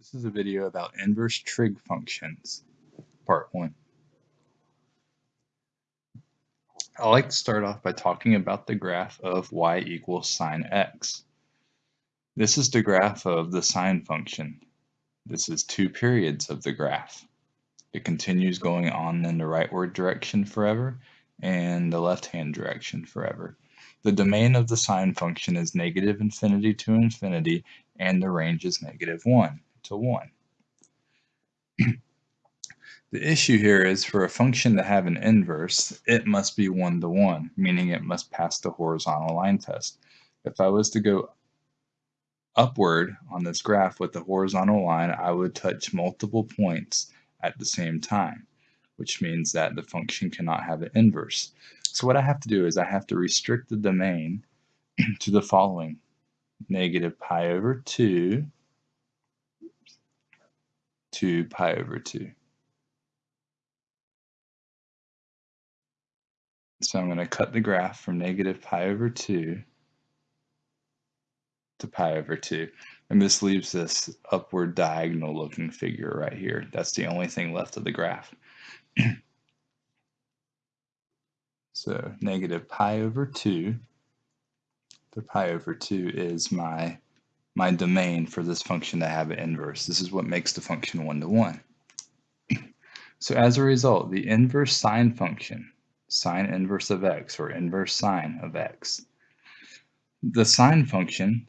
This is a video about inverse trig functions, part one. I like to start off by talking about the graph of y equals sine x. This is the graph of the sine function. This is two periods of the graph. It continues going on in the rightward direction forever and the left-hand direction forever. The domain of the sine function is negative infinity to infinity and the range is negative 1 to 1. the issue here is for a function to have an inverse, it must be 1 to 1, meaning it must pass the horizontal line test. If I was to go upward on this graph with the horizontal line, I would touch multiple points at the same time, which means that the function cannot have an inverse. So what I have to do is I have to restrict the domain to the following. Negative pi over 2 to pi over 2. So I'm going to cut the graph from negative pi over 2 to pi over 2. And this leaves this upward diagonal looking figure right here. That's the only thing left of the graph. so negative pi over 2 to pi over 2 is my my domain for this function to have an inverse. This is what makes the function one to one. So as a result, the inverse sine function, sine inverse of x or inverse sine of x, the sine function,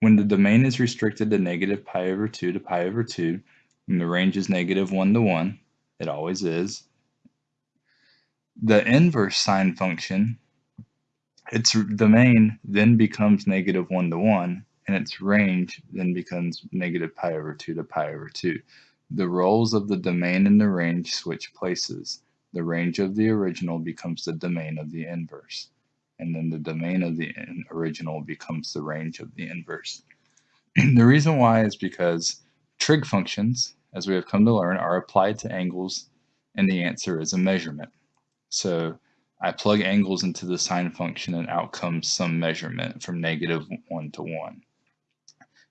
when the domain is restricted to negative pi over 2 to pi over 2, and the range is negative 1 to 1, it always is, the inverse sine function, its domain then becomes negative 1 to 1, and its range then becomes negative pi over 2 to pi over 2. The roles of the domain and the range switch places. The range of the original becomes the domain of the inverse, and then the domain of the original becomes the range of the inverse. the reason why is because trig functions, as we have come to learn, are applied to angles, and the answer is a measurement. So I plug angles into the sine function and out comes some measurement from negative 1 to 1.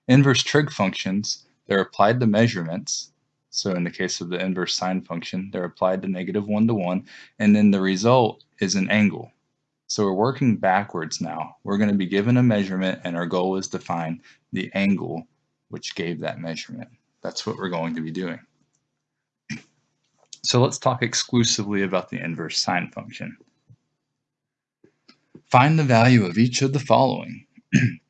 Inverse trig functions, they're applied to measurements. So in the case of the inverse sine function, they're applied to negative 1 to 1, and then the result is an angle. So we're working backwards now. We're going to be given a measurement, and our goal is to find the angle which gave that measurement. That's what we're going to be doing. So let's talk exclusively about the inverse sine function. Find the value of each of the following.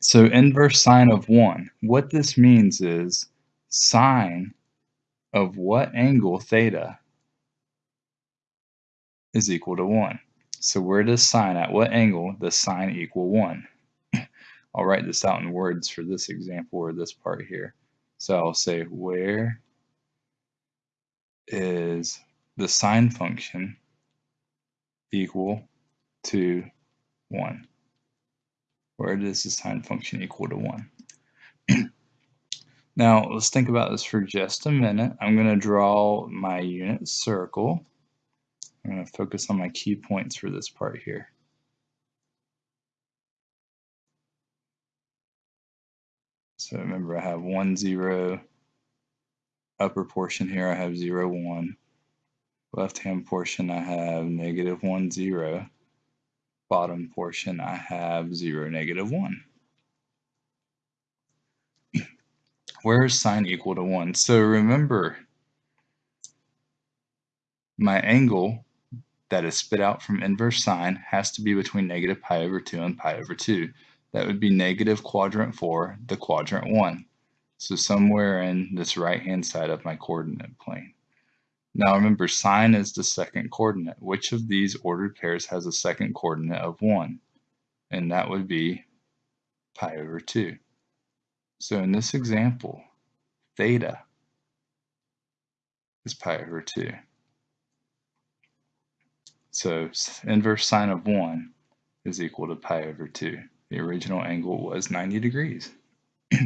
So inverse sine of 1. What this means is sine of what angle theta is equal to 1. So where does sine, at what angle does sine equal 1? I'll write this out in words for this example or this part here. So I'll say where is the sine function equal to 1? Where does the sine function equal to 1? now, let's think about this for just a minute. I'm going to draw my unit circle. I'm going to focus on my key points for this part here. So remember, I have 1, 0, upper portion here, I have 0, 1. Left-hand portion, I have negative 1, 0 bottom portion, I have 0, negative 1. Where is sine equal to 1? So remember, my angle that is spit out from inverse sine has to be between negative pi over 2 and pi over 2. That would be negative quadrant 4 to quadrant 1. So somewhere in this right-hand side of my coordinate plane. Now remember, sine is the second coordinate. Which of these ordered pairs has a second coordinate of 1? And that would be pi over 2. So in this example, theta is pi over 2. So inverse sine of 1 is equal to pi over 2. The original angle was 90 degrees. All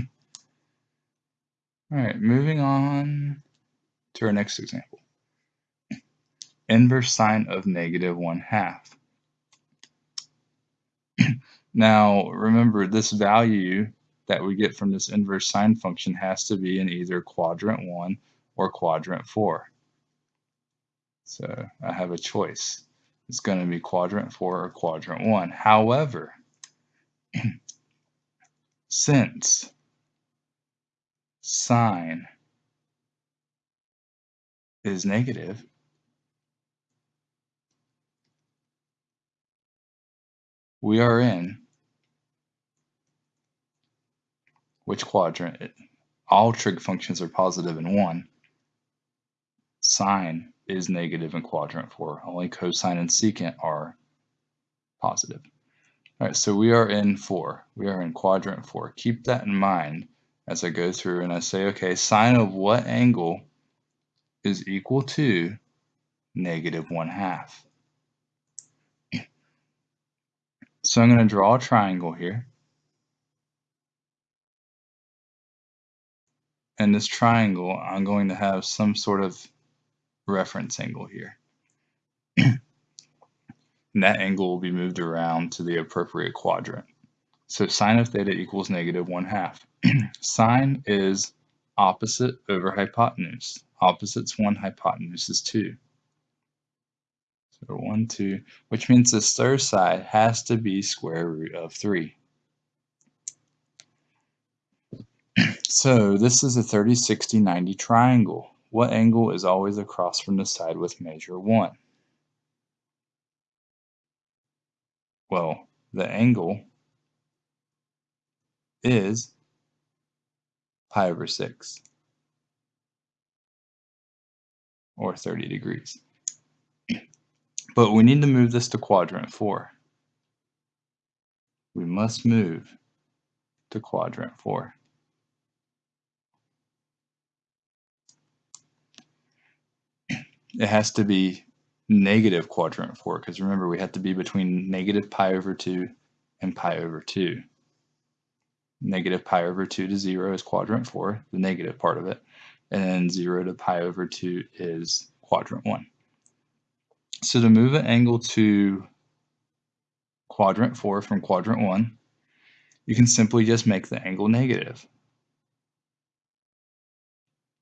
right, moving on to our next example inverse sine of negative 1 half. now, remember this value that we get from this inverse sine function has to be in either quadrant 1 or quadrant 4. So I have a choice. It's going to be quadrant 4 or quadrant 1. However, since sine is negative, we are in which quadrant? All trig functions are positive in 1. Sine is negative in quadrant 4. Only cosine and secant are positive. All right, so we are in 4. We are in quadrant 4. Keep that in mind as I go through and I say, okay, sine of what angle is equal to negative 1 half? So I'm going to draw a triangle here. And this triangle, I'm going to have some sort of reference angle here. and that angle will be moved around to the appropriate quadrant. So sine of theta equals negative 1 half. sine is opposite over hypotenuse. Opposite's 1, hypotenuse is 2. So 1, 2, which means this third side has to be square root of 3. so this is a 30, 60, 90 triangle. What angle is always across from the side with measure 1? Well, the angle is pi over 6 or 30 degrees. But we need to move this to quadrant 4. We must move to quadrant 4. It has to be negative quadrant 4 because remember we have to be between negative pi over 2 and pi over 2. Negative pi over 2 to 0 is quadrant 4, the negative part of it, and 0 to pi over 2 is quadrant 1. So to move an angle to quadrant 4 from quadrant 1, you can simply just make the angle negative.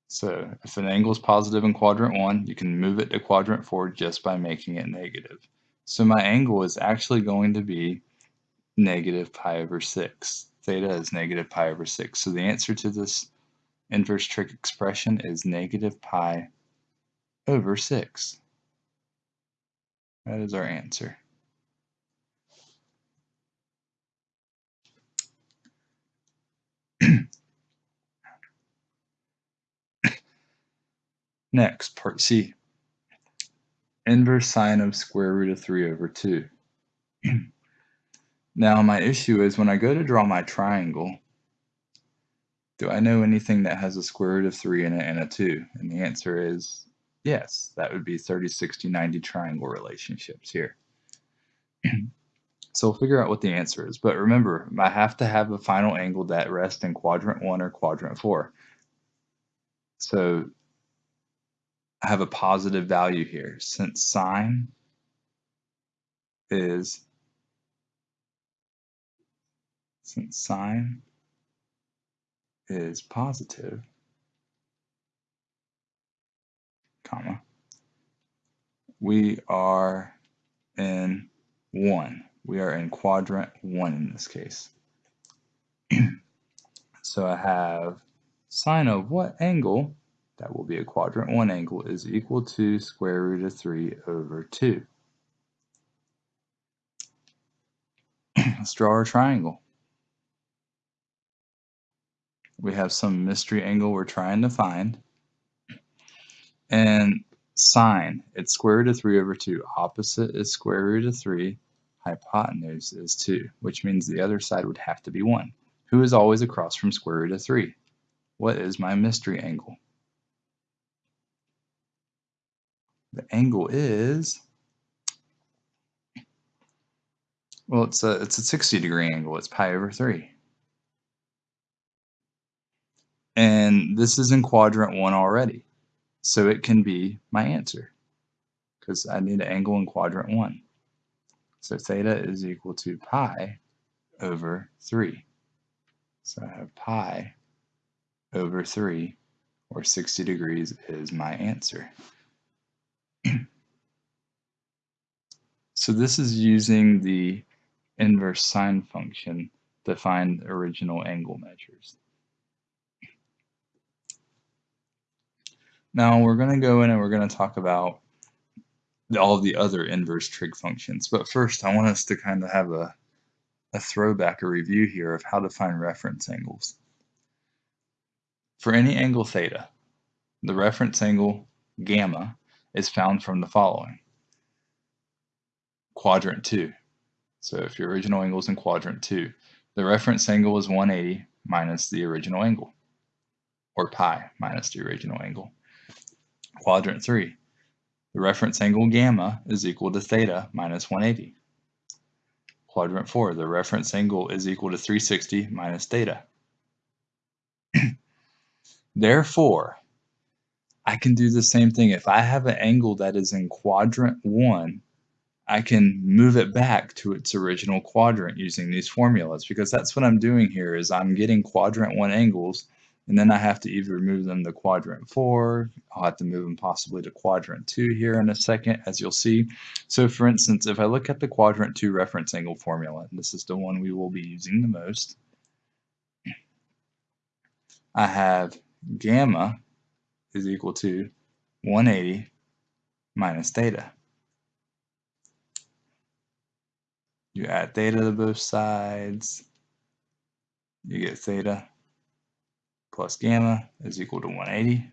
So if an angle is positive in quadrant 1, you can move it to quadrant 4 just by making it negative. So my angle is actually going to be negative pi over 6. Theta is negative pi over 6. So the answer to this inverse trig expression is negative pi over 6. That is our answer. Next, part C. Inverse sine of square root of 3 over 2. now, my issue is when I go to draw my triangle, do I know anything that has a square root of 3 in it and a 2? And the answer is Yes, that would be 30, 60, 90 triangle relationships here. so we'll figure out what the answer is. But remember, I have to have a final angle that rests in quadrant 1 or quadrant 4. So I have a positive value here. Since sine is since sine is positive, comma, we are in 1. We are in quadrant 1 in this case. so I have sine of what angle, that will be a quadrant 1 angle, is equal to square root of 3 over 2. Let's draw our triangle. We have some mystery angle we're trying to find. And sine, it's square root of 3 over 2. Opposite is square root of 3. Hypotenuse is 2, which means the other side would have to be 1. Who is always across from square root of 3? What is my mystery angle? The angle is, well, it's a, it's a 60 degree angle. It's pi over 3. And this is in quadrant 1 already. So it can be my answer because I need an angle in quadrant 1. So theta is equal to pi over 3. So I have pi over 3, or 60 degrees, is my answer. so this is using the inverse sine function to find original angle measures. Now we're going to go in and we're going to talk about all the other inverse trig functions. But first, I want us to kind of have a, a throwback, a review here of how to find reference angles. For any angle theta, the reference angle gamma is found from the following. Quadrant 2. So if your original angle is in quadrant 2, the reference angle is 180 minus the original angle, or pi minus the original angle. Quadrant 3, the reference angle gamma is equal to theta minus 180. Quadrant 4, the reference angle is equal to 360 minus theta. Therefore, I can do the same thing. If I have an angle that is in quadrant 1, I can move it back to its original quadrant using these formulas because that's what I'm doing here is I'm getting quadrant 1 angles and then I have to either move them to quadrant four, I'll have to move them possibly to quadrant two here in a second, as you'll see. So for instance, if I look at the quadrant two reference angle formula, and this is the one we will be using the most, I have gamma is equal to 180 minus theta. You add theta to both sides, you get theta plus gamma is equal to 180.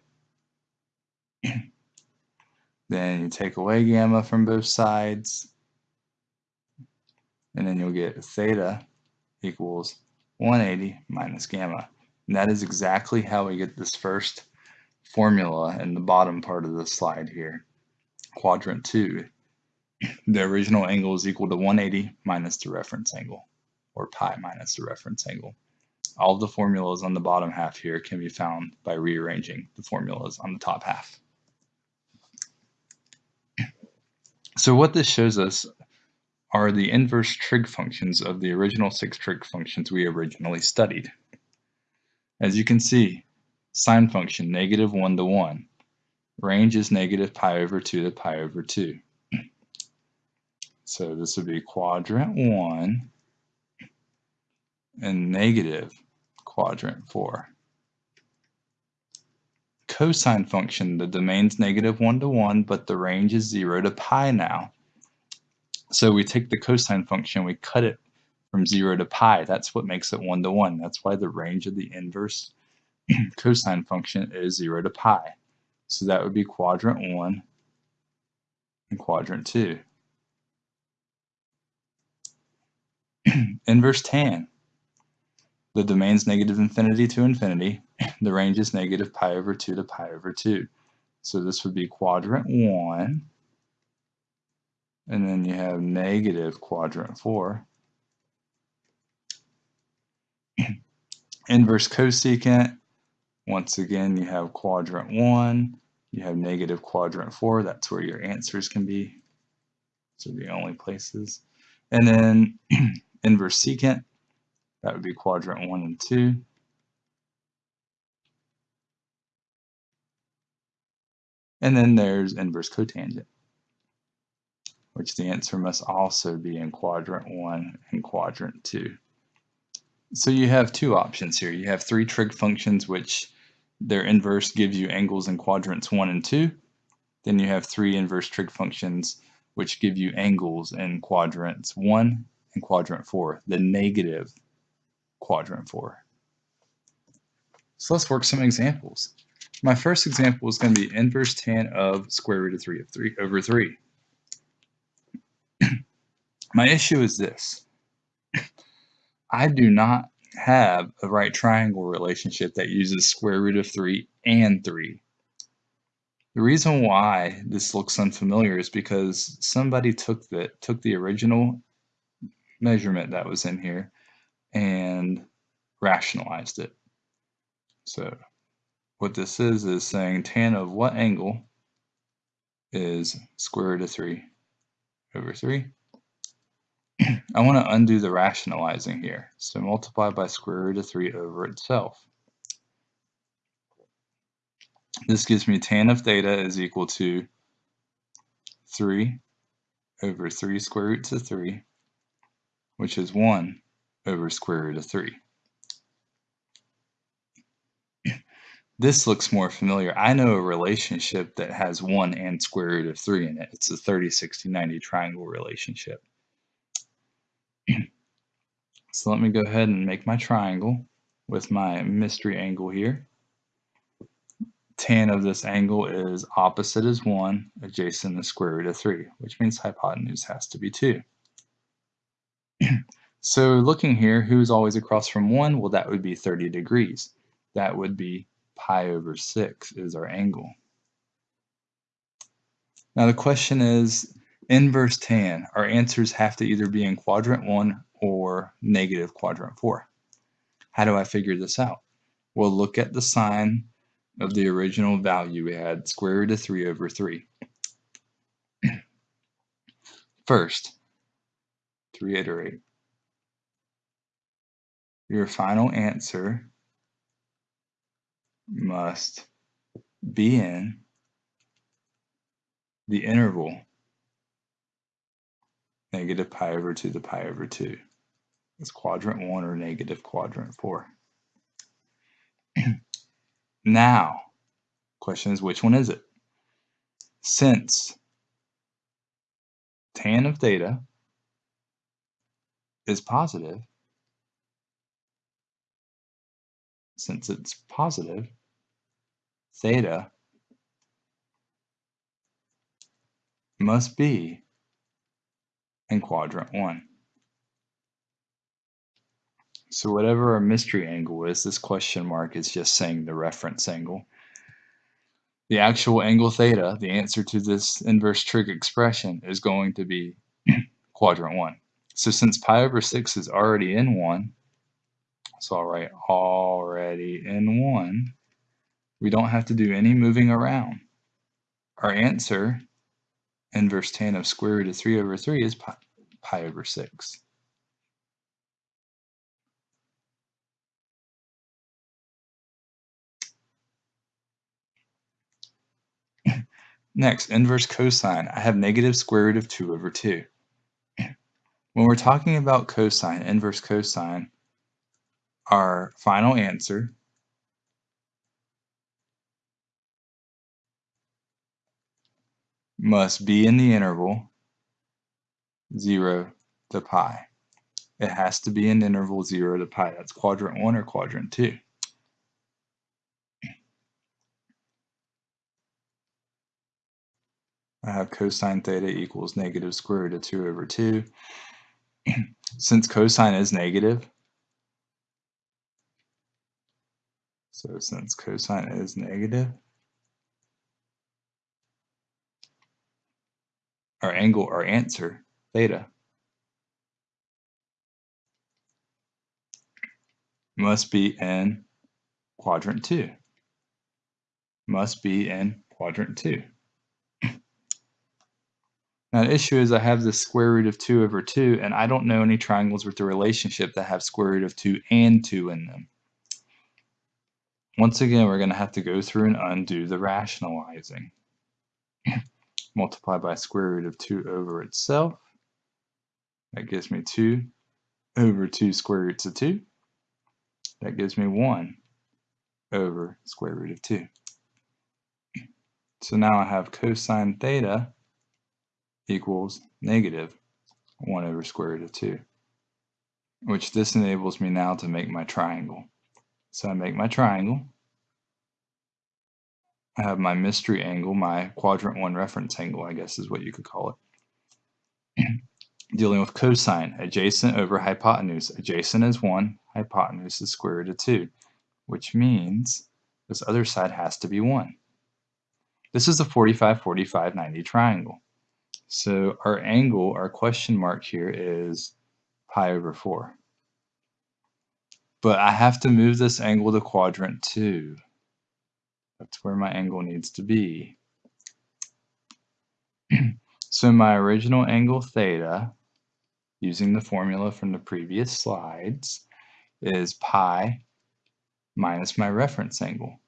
then you take away gamma from both sides, and then you'll get theta equals 180 minus gamma. And that is exactly how we get this first formula in the bottom part of the slide here. Quadrant 2, the original angle is equal to 180 minus the reference angle, or pi minus the reference angle. All the formulas on the bottom half here can be found by rearranging the formulas on the top half. So what this shows us are the inverse trig functions of the original six trig functions we originally studied. As you can see, sine function negative 1 to 1. Range is negative pi over 2 to pi over 2. So this would be quadrant 1 and negative quadrant 4. Cosine function, the domain's negative 1 to 1, but the range is 0 to pi now. So we take the cosine function, we cut it from 0 to pi. That's what makes it 1 to 1. That's why the range of the inverse cosine function is 0 to pi. So that would be quadrant 1 and quadrant 2. inverse tan. The domain's negative infinity to infinity. The range is negative pi over 2 to pi over 2. So this would be quadrant 1. And then you have negative quadrant 4. Inverse cosecant. Once again, you have quadrant 1. You have negative quadrant 4. That's where your answers can be. So the only places. And then inverse secant. That would be quadrant one and two. And then there's inverse cotangent, which the answer must also be in quadrant one and quadrant two. So you have two options here. You have three trig functions, which their inverse gives you angles in quadrants one and two. Then you have three inverse trig functions, which give you angles in quadrants one and quadrant four, the negative quadrant four. So let's work some examples. My first example is going to be inverse tan of square root of 3 of 3 over 3. My issue is this. I do not have a right triangle relationship that uses square root of 3 and 3. The reason why this looks unfamiliar is because somebody took the, took the original measurement that was in here and rationalized it. So what this is is saying tan of what angle is square root of 3 over 3. I want to undo the rationalizing here. So multiply by square root of 3 over itself. This gives me tan of theta is equal to 3 over 3 square roots of 3, which is 1 over square root of 3. This looks more familiar. I know a relationship that has 1 and square root of 3 in it. It's a 30, 60, 90 triangle relationship. so let me go ahead and make my triangle with my mystery angle here. Tan of this angle is opposite is 1, adjacent is square root of 3, which means hypotenuse has to be 2. So looking here, who's always across from 1? Well, that would be 30 degrees. That would be pi over 6 is our angle. Now the question is, inverse tan, our answers have to either be in quadrant 1 or negative quadrant 4. How do I figure this out? Well, look at the sign of the original value we had, square root of 3 over 3. First, to reiterate, your final answer must be in the interval negative pi over 2 to pi over 2. It's quadrant 1 or negative quadrant 4. now, question is which one is it? Since tan of theta is positive, since it's positive, theta must be in quadrant 1. So whatever our mystery angle is, this question mark is just saying the reference angle. The actual angle theta, the answer to this inverse trig expression, is going to be quadrant 1. So since pi over 6 is already in 1, so I'll write already in 1, we don't have to do any moving around. Our answer, inverse tan of square root of 3 over 3 is pi, pi over 6. Next, inverse cosine. I have negative square root of 2 over 2. When we're talking about cosine, inverse cosine, our final answer must be in the interval 0 to pi. It has to be in the interval 0 to pi. That's quadrant 1 or quadrant 2. I have cosine theta equals negative square root of 2 over 2. Since cosine is negative, so since cosine is negative, our angle, our answer, theta, must be in quadrant 2. Must be in quadrant 2. Now the issue is I have the square root of 2 over 2, and I don't know any triangles with the relationship that have square root of 2 and 2 in them. Once again, we're going to have to go through and undo the rationalizing. multiply by square root of 2 over itself. That gives me 2 over 2 square roots of 2. That gives me 1 over square root of 2. So now I have cosine theta equals negative 1 over square root of 2, which this enables me now to make my triangle. So I make my triangle. I have my mystery angle, my quadrant one reference angle, I guess is what you could call it. Dealing with cosine, adjacent over hypotenuse. Adjacent is 1, hypotenuse is square root of 2, which means this other side has to be 1. This is a 45, 45, 90 triangle. So our angle, our question mark here is pi over 4. But I have to move this angle to quadrant 2. That's where my angle needs to be. so my original angle theta using the formula from the previous slides, is pi minus my reference angle,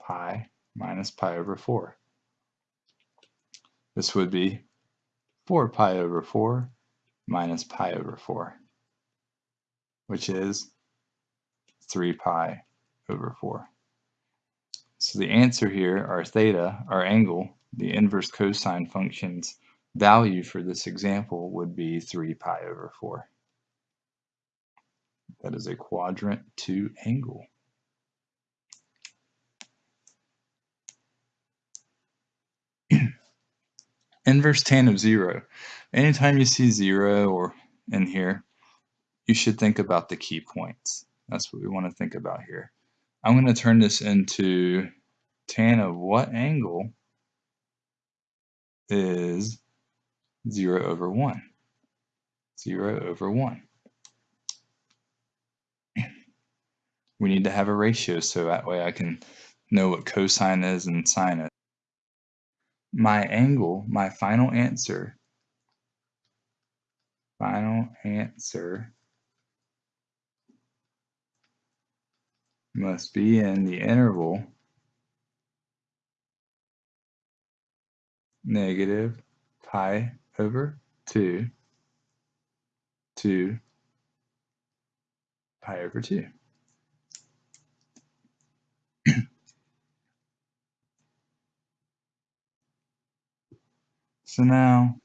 pi minus pi over 4. This would be 4 pi over 4 minus pi over 4, which is 3 pi over 4. So the answer here, our theta, our angle, the inverse cosine function's value for this example would be 3 pi over 4. That is a quadrant 2 angle. Inverse tan of 0. Anytime you see 0 or in here, you should think about the key points. That's what we want to think about here. I'm going to turn this into tan of what angle is 0 over 1. 0 over 1. We need to have a ratio so that way I can know what cosine is and sine is. My angle, my final answer, final answer must be in the interval negative pi over 2 to pi over 2. so now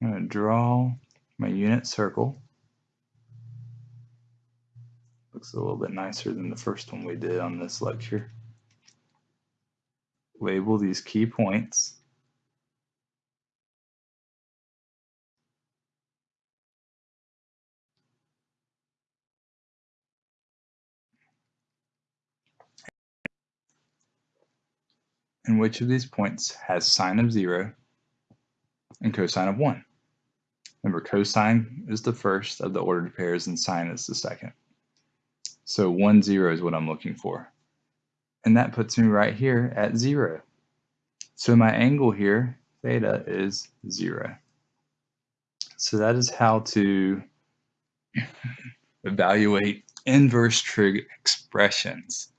I'm going to draw my unit circle. Looks a little bit nicer than the first one we did on this lecture. Label these key points. And which of these points has sine of 0 and cosine of 1? Remember, cosine is the first of the ordered pairs and sine is the second. So 1, 0 is what I'm looking for. And that puts me right here at 0. So my angle here, theta, is 0. So that is how to evaluate inverse trig expressions.